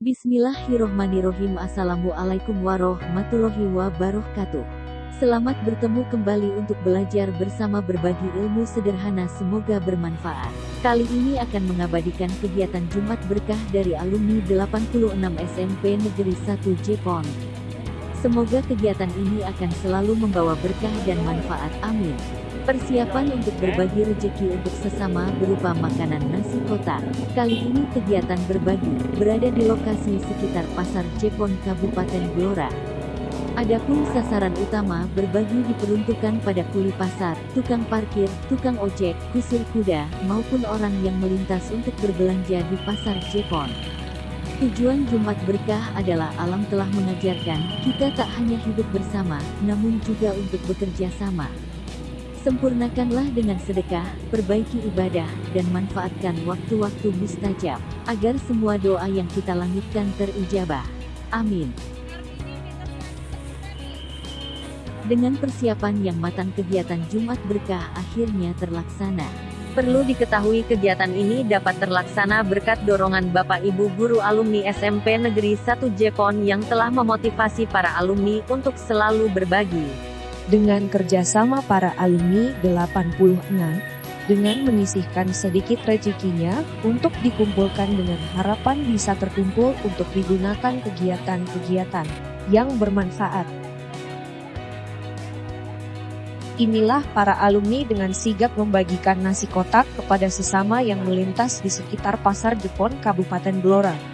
Bismillahirrohmanirrohim. Assalamualaikum warahmatullahi wabarakatuh. Selamat bertemu kembali untuk belajar bersama berbagi ilmu sederhana. Semoga bermanfaat. Kali ini akan mengabadikan kegiatan Jumat Berkah dari alumni 86 SMP Negeri 1 Jepon Semoga kegiatan ini akan selalu membawa berkah dan manfaat. Amin Persiapan untuk berbagi rezeki untuk sesama berupa makanan nasi kotak. Kali ini kegiatan berbagi berada di lokasi sekitar Pasar Jepon Kabupaten Blora. Adapun sasaran utama berbagi diperuntukkan pada kuli pasar, tukang parkir, tukang ojek, kusir kuda, maupun orang yang melintas untuk berbelanja di Pasar Jepon. Tujuan Jumat Berkah adalah alam telah mengajarkan, kita tak hanya hidup bersama, namun juga untuk bekerja sama. Sempurnakanlah dengan sedekah, perbaiki ibadah, dan manfaatkan waktu-waktu mustajab, agar semua doa yang kita langitkan terijabah. Amin. Dengan persiapan yang matang kegiatan Jumat Berkah akhirnya terlaksana. Perlu diketahui kegiatan ini dapat terlaksana berkat dorongan Bapak Ibu Guru Alumni SMP Negeri 1 Jepon yang telah memotivasi para alumni untuk selalu berbagi dengan kerjasama para alumni 86, dengan menyisihkan sedikit rezekinya untuk dikumpulkan dengan harapan bisa terkumpul untuk digunakan kegiatan-kegiatan yang bermanfaat. Inilah para alumni dengan sigap membagikan nasi kotak kepada sesama yang melintas di sekitar Pasar Jepon Kabupaten Blora.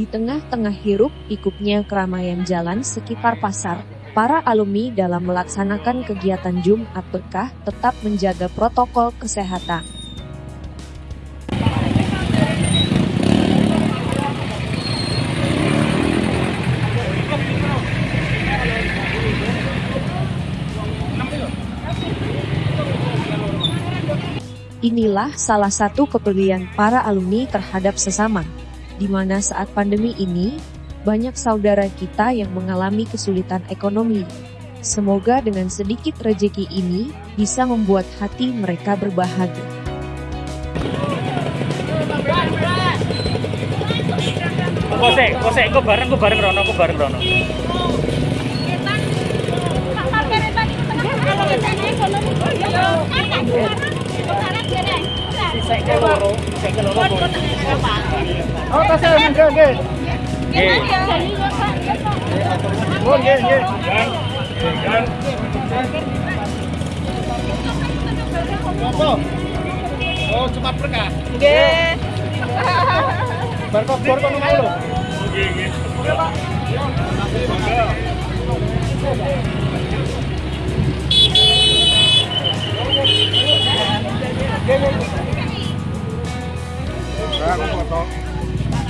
Di tengah-tengah hiruk pikuknya keramaian jalan sekitar pasar, para alumni dalam melaksanakan kegiatan Jumat Berkah tetap menjaga protokol kesehatan. Inilah salah satu kepedulian para alumni terhadap sesama di mana saat pandemi ini, banyak saudara kita yang mengalami kesulitan ekonomi. Semoga dengan sedikit rejeki ini, bisa membuat hati mereka berbahagia. Kosek, kosek, kok bareng, kok bareng Rono, kok bareng Rono. Oh, kasih nggih nggih. Oh, nggih nggih. Jangan. Apa? Oh, cuma berkah. Nggih. Bar kok bor kono mau lho. Nggih, nggih. Nah, foto.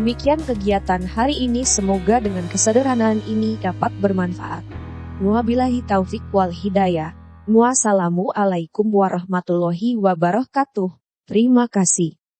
Demikian kegiatan hari ini semoga dengan kesederhanaan ini dapat bermanfaat. Wabillahi taufik wal hidayah. Wassalamualaikum warahmatullahi wabarakatuh. Terima kasih.